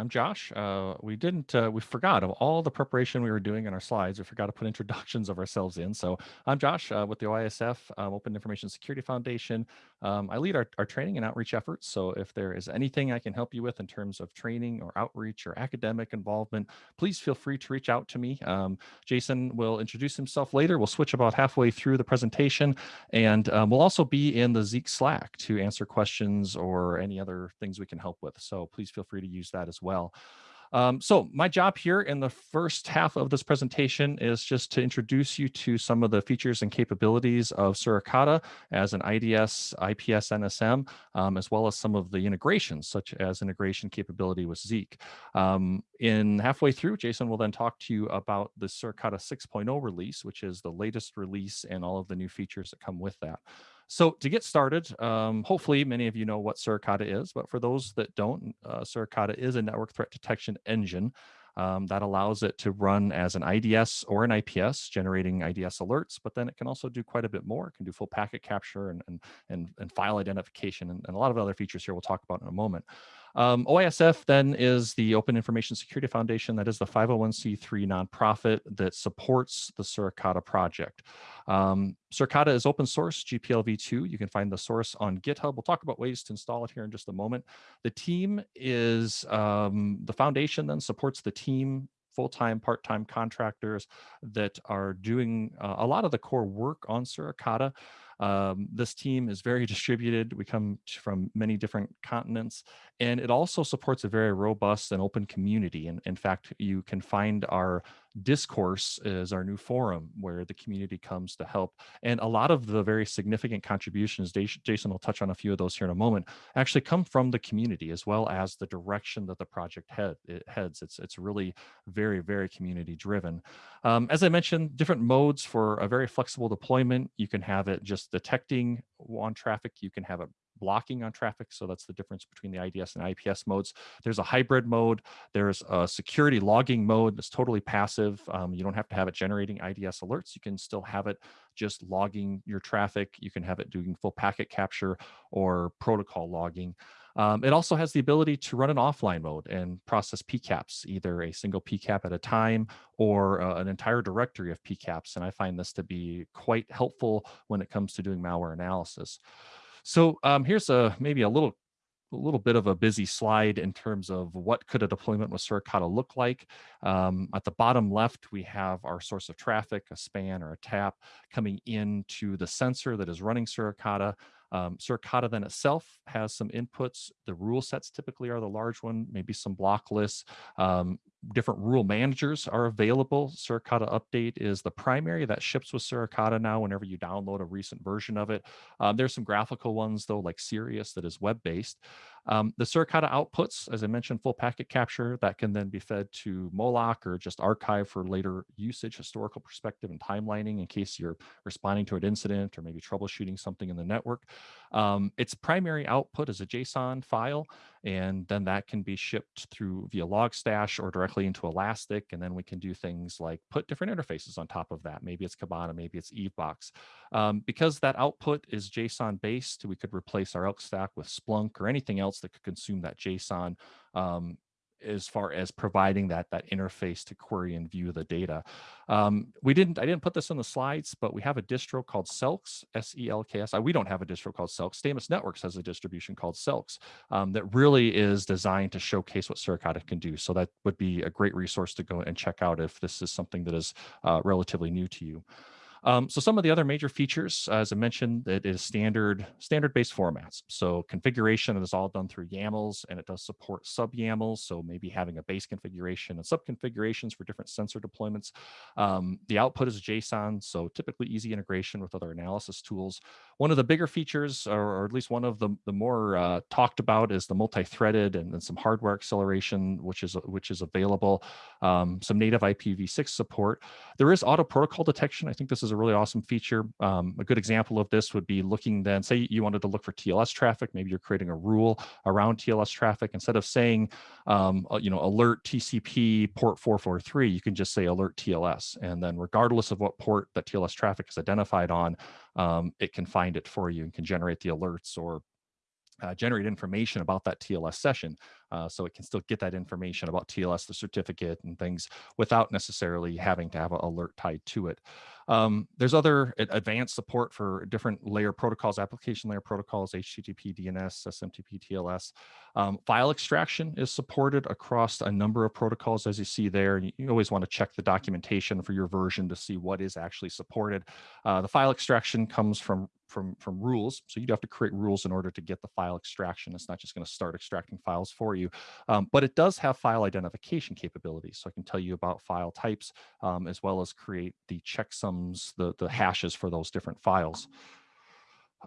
I'm Josh. Uh, we didn't, uh, we forgot of all the preparation we were doing in our slides. We forgot to put introductions of ourselves in. So I'm Josh uh, with the OISF um, Open Information Security Foundation. Um, I lead our, our training and outreach efforts. So if there is anything I can help you with in terms of training or outreach or academic involvement, please feel free to reach out to me. Um, Jason will introduce himself later. We'll switch about halfway through the presentation and um, we'll also be in the Zeek Slack to answer questions or any other things we can help with. So please feel free to use that as well. Um, so my job here in the first half of this presentation is just to introduce you to some of the features and capabilities of Suricata as an IDS, IPS, NSM, um, as well as some of the integrations, such as integration capability with Zeek. Um, in halfway through, Jason will then talk to you about the Suricata 6.0 release, which is the latest release and all of the new features that come with that. So to get started, um, hopefully many of you know what Suricata is, but for those that don't, uh, Suricata is a network threat detection engine um, that allows it to run as an IDS or an IPS, generating IDS alerts, but then it can also do quite a bit more. It can do full packet capture and, and, and, and file identification and, and a lot of other features here we'll talk about in a moment. Um, OISF then is the Open Information Security Foundation. That is the 501c3 nonprofit that supports the Suricata project. Um, Suricata is open source, GPL v2. You can find the source on GitHub. We'll talk about ways to install it here in just a moment. The team is, um, the foundation then supports the team full-time, part-time contractors that are doing uh, a lot of the core work on Suricata. Um, this team is very distributed. We come from many different continents, and it also supports a very robust and open community. And in fact, you can find our discourse is our new forum where the community comes to help. And a lot of the very significant contributions, Jason will touch on a few of those here in a moment, actually come from the community as well as the direction that the project head, it heads. It's, it's really very, very community driven. Um, as I mentioned, different modes for a very flexible deployment. You can have it just detecting on traffic. You can have it blocking on traffic. So that's the difference between the IDS and IPS modes. There's a hybrid mode. There's a security logging mode that's totally passive. Um, you don't have to have it generating IDS alerts. You can still have it just logging your traffic. You can have it doing full packet capture or protocol logging. Um, it also has the ability to run an offline mode and process PCAPs, either a single PCAP at a time or uh, an entire directory of PCAPs. And I find this to be quite helpful when it comes to doing malware analysis. So um, here's a maybe a little a little bit of a busy slide in terms of what could a deployment with Suricata look like. Um, at the bottom left, we have our source of traffic, a span or a tap coming into the sensor that is running Suricata. Um, Suricata then itself has some inputs. The rule sets typically are the large one, maybe some block lists. Um, different rule managers are available. Suricata Update is the primary that ships with Suricata now whenever you download a recent version of it. Um, there's some graphical ones though, like Scirius that is web-based. Um, the Suricata outputs, as I mentioned, full packet capture that can then be fed to Moloch or just archive for later usage, historical perspective and timelining in case you're responding to an incident or maybe troubleshooting something in the network. Um, its primary output is a JSON file, and then that can be shipped through via Logstash or directly into Elastic. And then we can do things like put different interfaces on top of that. Maybe it's Kibana, maybe it's EveBox. Um, because that output is JSON based, we could replace our Elk stack with Splunk or anything else that could consume that JSON um, as far as providing that that interface to query and view the data. Um, we didn't, I didn't put this on the slides, but we have a distro called Selks, S-E-L-K-S. We don't have a distro called Selks. Stamus Networks has a distribution called Selks um, that really is designed to showcase what Suricata can do. So that would be a great resource to go and check out if this is something that is uh, relatively new to you. Um, so some of the other major features, as I mentioned, it is standard standard-based formats. So configuration is all done through YAMLs, and it does support sub-YAMLs. So maybe having a base configuration and sub-configurations for different sensor deployments. Um, the output is JSON, so typically easy integration with other analysis tools. One of the bigger features, or, or at least one of the, the more uh, talked about, is the multi-threaded and then some hardware acceleration, which is which is available. Um, some native IPv6 support. There is auto protocol detection. I think this is is a really awesome feature. Um, a good example of this would be looking then, say you wanted to look for TLS traffic, maybe you're creating a rule around TLS traffic. Instead of saying, um, uh, you know, alert TCP port 443, you can just say alert TLS. And then regardless of what port that TLS traffic is identified on, um, it can find it for you and can generate the alerts or uh, generate information about that TLS session. Uh, so it can still get that information about TLS, the certificate and things without necessarily having to have an alert tied to it. Um, there's other advanced support for different layer protocols, application layer protocols, HTTP, DNS, SMTP, TLS. Um, file extraction is supported across a number of protocols, as you see there. You, always want to check the documentation for your version to see what is actually supported. Uh, the file extraction comes from from from rules so you'd have to create rules in order to get the file extraction it's not just going to start extracting files for you um, but it does have file identification capabilities so i can tell you about file types um, as well as create the checksums the the hashes for those different files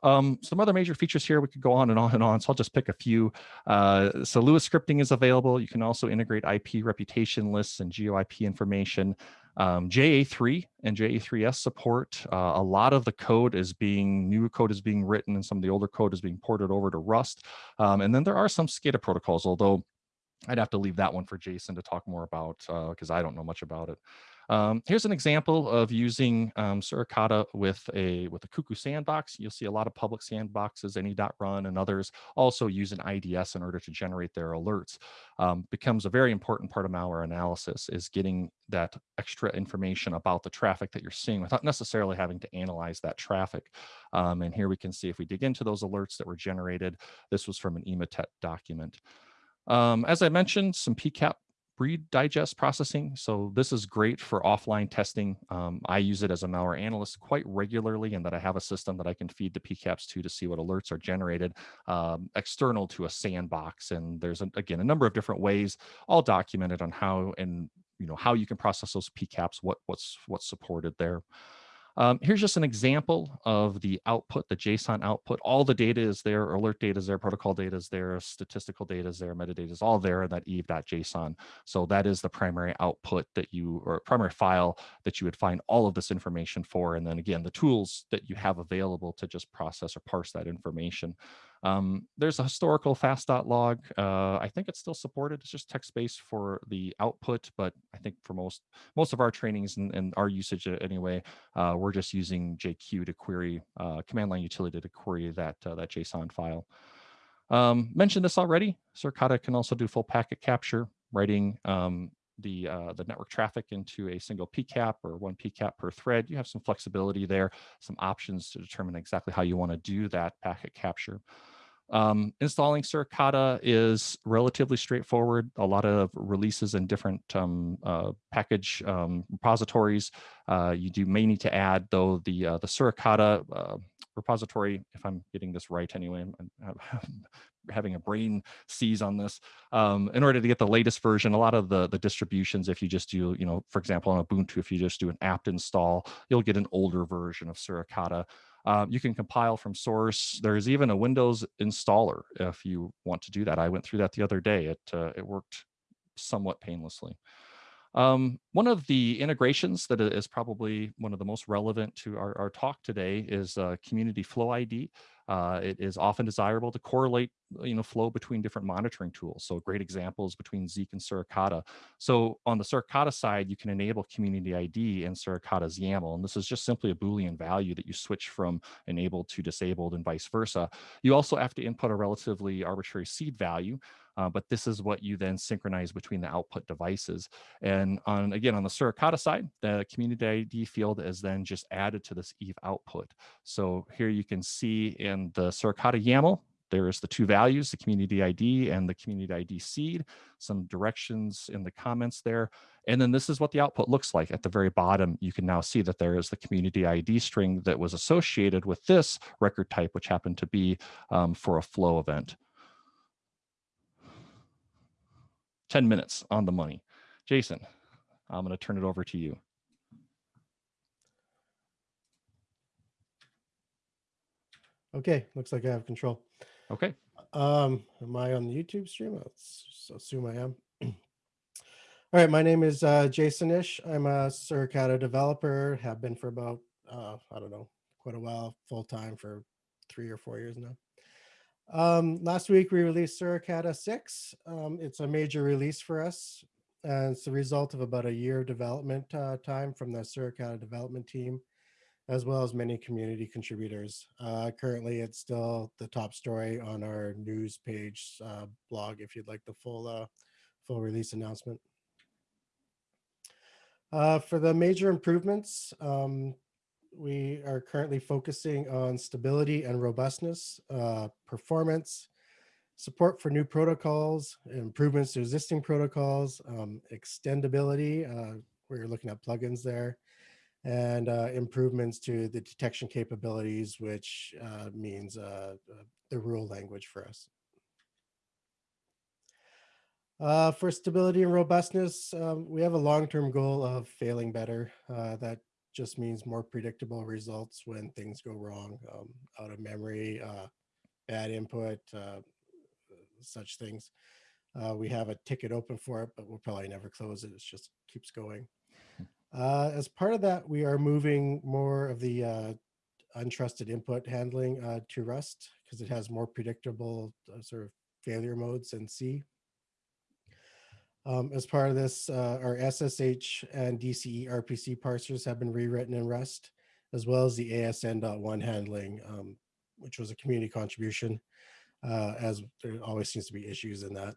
um, some other major features here, we could go on and on and on, so I'll just pick a few. Uh, so Lua scripting is available. You can also integrate IP reputation lists and GeoIP information. Um, JA3 and JA3S support, uh, a lot of the code is being, new code is being written and some of the older code is being ported over to Rust. Um, and then there are some SCADA protocols, although I'd have to leave that one for Jason to talk more about because uh, I don't know much about it. Um, here's an example of using um, Suricata with a with a Cuckoo sandbox. You'll see a lot of public sandboxes, any.run and others also use an IDS in order to generate their alerts. Um, becomes a very important part of malware analysis is getting that extra information about the traffic that you're seeing without necessarily having to analyze that traffic. Um, and here we can see if we dig into those alerts that were generated, this was from an Emotet document. Um, as I mentioned, some PCAP read digest processing. So this is great for offline testing. Um, I use it as a malware analyst quite regularly and that I have a system that I can feed the PCAPs to to see what alerts are generated um, external to a sandbox. And there's, a, again, a number of different ways all documented on how and you know how you can process those PCAPs, what, what's, what's supported there. Um, here's just an example of the output, the JSON output. All the data is there, alert data is there, protocol data is there, statistical data is there, metadata is all there in that eve.json. So that is the primary output that you, or primary file that you would find all of this information for. And then again, the tools that you have available to just process or parse that information. Um, there's a historical fast.log. Uh, I think it's still supported. It's just text-based for the output, but I think for most most of our trainings and, and our usage anyway, uh, we're just using JQ to query uh, command line utility to query that uh, that JSON file. Um, mentioned this already. Suricata can also do full packet capture, writing um, the uh, the network traffic into a single PCAP or one PCAP per thread. You have some flexibility there, some options to determine exactly how you want to do that packet capture. Um, installing Suricata is relatively straightforward. A lot of releases in different um, uh, package um, repositories. Uh, you do may need to add though the uh, the Suricata uh, repository, if I'm getting this right anyway. I'm, I'm having a brain seize on this. Um, in order to get the latest version, a lot of the the distributions, if you just do, you know, for example, on Ubuntu, if you just do an apt install, you'll get an older version of Suricata. Um, you can compile from source. There's even a Windows installer if you want to do that. I went through that the other day. It, uh, it worked somewhat painlessly. Um, one of the integrations that is probably one of the most relevant to our, our talk today is uh, Community Flow ID. Uh, it is often desirable to correlate, you know, flow between different monitoring tools. So great examples between Zeek and Suricata. So on the Suricata side, you can enable Community ID and Suricata's YAML. And this is just simply a Boolean value that you switch from enabled to disabled and vice versa. You also have to input a relatively arbitrary seed value uh, but this is what you then synchronize between the output devices. And on again, on the Suricata side, the community ID field is then just added to this Eve output. So here you can see in the Suricata YAML, there's the two values, the community ID and the community ID seed, some directions in the comments there. And then this is what the output looks like. At the very bottom, you can now see that there is the community ID string that was associated with this record type, which happened to be um, for a flow event. 10 minutes on the money. Jason, I'm going to turn it over to you. Okay, looks like I have control. Okay. Um, am I on the YouTube stream? Let's assume I am. All right, my name is uh, Jason Ish. I'm a Suricata developer, have been for about, uh, I don't know, quite a while, full time for three or four years now. Um, last week we released Suricata 6. Um, it's a major release for us. And it's the result of about a year of development uh, time from the Suricata development team. as well as many community contributors. Uh, currently, it's still the top story on our news page uh, blog if you'd like the full uh, full release announcement. Uh, for the major improvements, um, we are currently focusing on stability and robustness, uh, performance, support for new protocols, improvements to existing protocols, um, extendability. Uh, we're looking at plugins there, and uh, improvements to the detection capabilities, which uh, means uh, uh, the rule language for us. Uh, for stability and robustness, um, we have a long-term goal of failing better. That just means more predictable results when things go wrong, um, out of memory, uh, bad input, uh, such things. Uh, we have a ticket open for it, but we'll probably never close it. It just keeps going. Uh, as part of that, we are moving more of the uh, untrusted input handling uh, to Rust because it has more predictable sort of failure modes than C. Um, as part of this, uh, our SSH and DCE RPC parsers have been rewritten in Rust, as well as the ASN.1 handling, um, which was a community contribution, uh, as there always seems to be issues in that.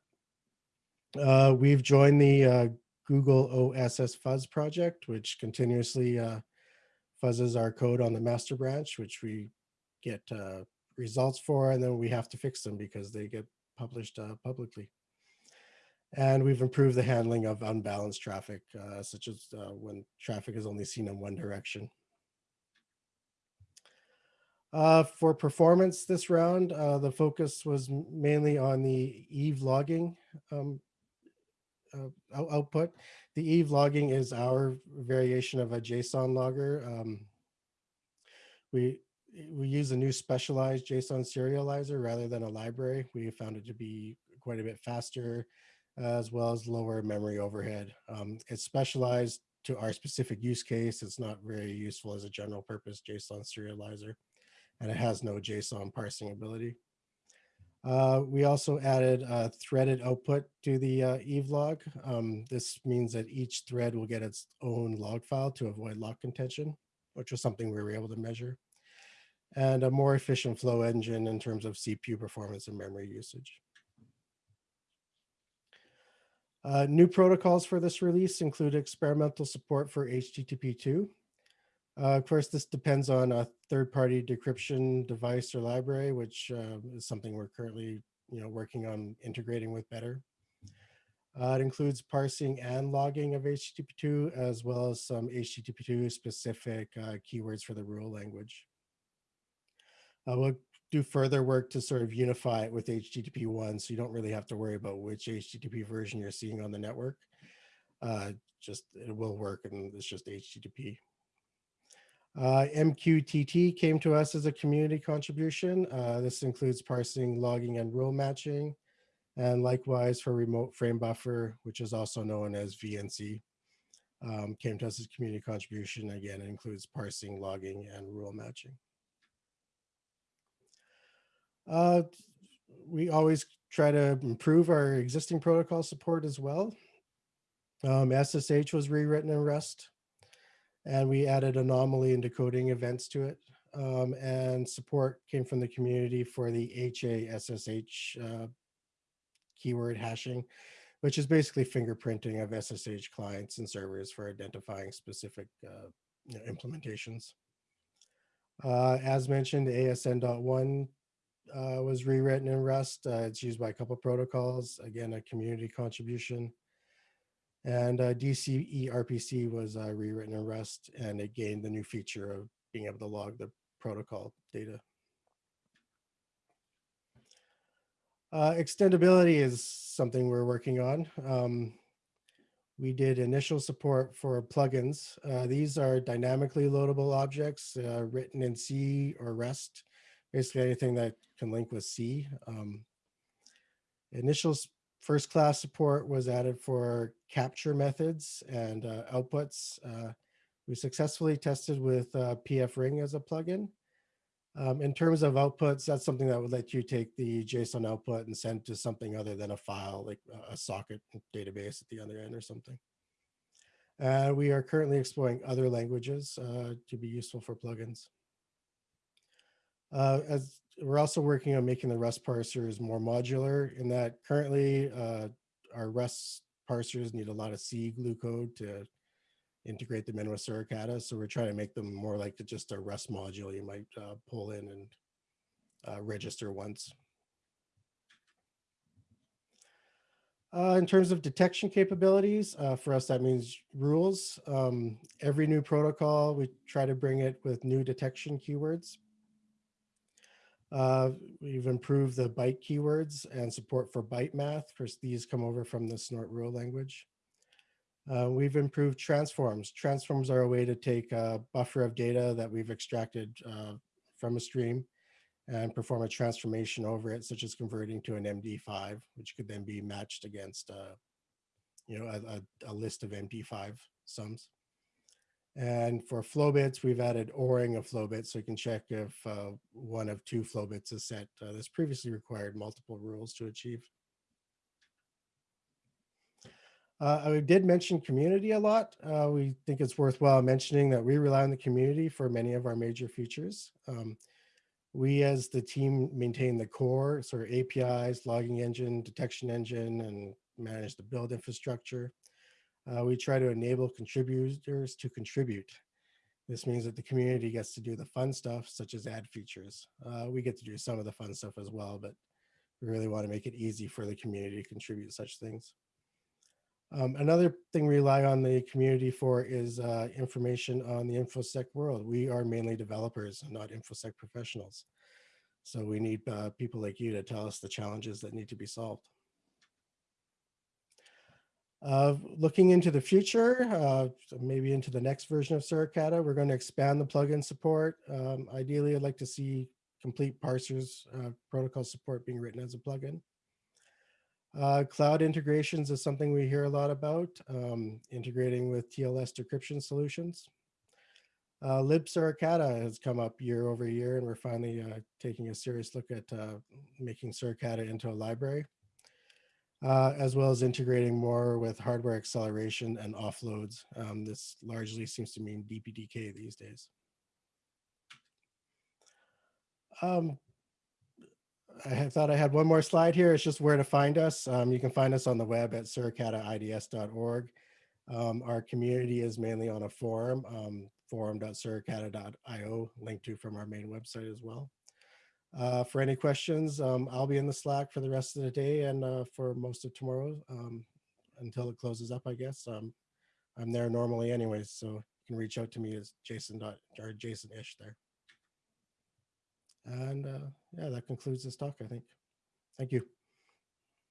Uh, we've joined the uh, Google OSS Fuzz project, which continuously uh, fuzzes our code on the master branch, which we get uh, results for, and then we have to fix them because they get published publicly. And we've improved the handling of unbalanced traffic, uh, such as uh, when traffic is only seen in one direction. Uh, for performance this round, uh, the focus was mainly on the Eve logging um, uh, out- output. The Eve logging is our variation of a JSON logger. Um, we we use a new specialized JSON serializer rather than a library. We found it to be quite a bit faster, as well as lower memory overhead. Um, it's specialized to our specific use case. It's not very useful as a general purpose JSON serializer, and it has no JSON parsing ability. Uh, we also added a threaded output to the uh, Eve log. Um, this means that each thread will get its own log file to avoid lock contention, which was something we were able to measure. And a more efficient flow engine in terms of CPU performance and memory usage. Uh, new protocols for this release include experimental support for HTTP2. Uh, of course, this depends on a third-party decryption device or library, which uh, is something we're currently, you know, working on integrating with better. Uh, it includes parsing and logging of HTTP2, as well as some HTTP2 specific uh, keywords for the rule language. Uh, we'll do further work to sort of unify it with HTTP one, so you don't really have to worry about which HTTP version you're seeing on the network. Uh, just it will work, and it's just HTTP. Uh, MQTT came to us as a community contribution. Uh, this includes parsing, logging, and rule matching, and likewise for remote frame buffer, which is also known as VNC. Um, came to us as community contribution. Again, it includes parsing, logging, and rule matching. Uh, we always try to improve our existing protocol support as well. Um, SSH was rewritten in Rust, and we added anomaly and decoding events to it. Um, and support came from the community for the HASSH uh, keyword hashing, which is basically fingerprinting of SSH clients and servers for identifying specific uh, you know, implementations. Uh, as mentioned, ASN.1 uh, was rewritten in Rust. Uh, it's used by a couple protocols. Again, a community contribution. And uh, DCE RPC was uh, rewritten in Rust, and it gained the new feature of being able to log the protocol data. Uh, extendability is something we're working on. Um, we did initial support for plugins. Uh, these are dynamically loadable objects written in C or Rust basically anything that can link with C. Um, initial first class support was added for capture methods and uh, outputs. Uh, we successfully tested with uh, PF Ring as a plugin. Um, in terms of outputs, that's something that would let you take the JSON output and send to something other than a file, like a socket database at the other end or something. Uh, we are currently exploring other languages uh, to be useful for plugins. Uh, as we're also working on making the Rust parsers more modular in that currently uh, our Rust parsers need a lot of C glue code to integrate them in with Suricata. So we're trying to make them more like just a Rust module you might uh, pull in and uh, register once. Uh, in terms of detection capabilities, uh, for us, that means rules. Um, every new protocol, we try to bring it with new detection keywords. Uh, we've improved the byte keywords and support for byte math. First, these come over from the snort rule language. Uh, we've improved transforms. Transforms are a way to take a buffer of data that we've extracted uh, from a stream and perform a transformation over it, such as converting to an MD5, which could then be matched against, uh, you know, a, a, a, list of MD5 sums. And for flow bits, we've added ORing of flow bits, so you can check if uh, one of two flow bits is set. Uh, this previously required multiple rules to achieve. Uh, I did mention community a lot. Uh, we think it's worthwhile mentioning that we rely on the community for many of our major features. Um, we as the team maintain the core sort of APIs, logging engine, detection engine, and manage the build infrastructure. Uh, we try to enable contributors to contribute. This means that the community gets to do the fun stuff, such as add features. Uh, we get to do some of the fun stuff as well, but we really want to make it easy for the community to contribute such things. Um, another thing we rely on the community for is uh, information on the InfoSec world. We are mainly developers, not InfoSec professionals. So we need uh, people like you to tell us the challenges that need to be solved. Uh, looking into the future, uh, maybe into the next version of Suricata, we're going to expand the plugin support. Um, ideally, I'd like to see complete parsers uh, protocol support being written as a plugin. Uh, cloud integrations is something we hear a lot about, um, integrating with TLS decryption solutions. Uh, libsuricata has come up year over year, and we're finally uh, taking a serious look at uh, making Suricata into a library, uh, as well as integrating more with hardware acceleration and offloads. Um, this largely seems to mean DPDK these days. Um, I thought I had one more slide here. It's just where to find us. Um, you can find us on the web at suricataids.org. Um, our community is mainly on a forum, um, forum.suricata.io, linked to from our main website as well. Uh, for any questions, um, I'll be in the Slack for the rest of the day and uh, for most of tomorrow um, until it closes up, I guess. Um, I'm there normally anyways, so you can reach out to me as Jason dot or Jason Ish there. And uh, yeah, that concludes this talk, I think. Thank you.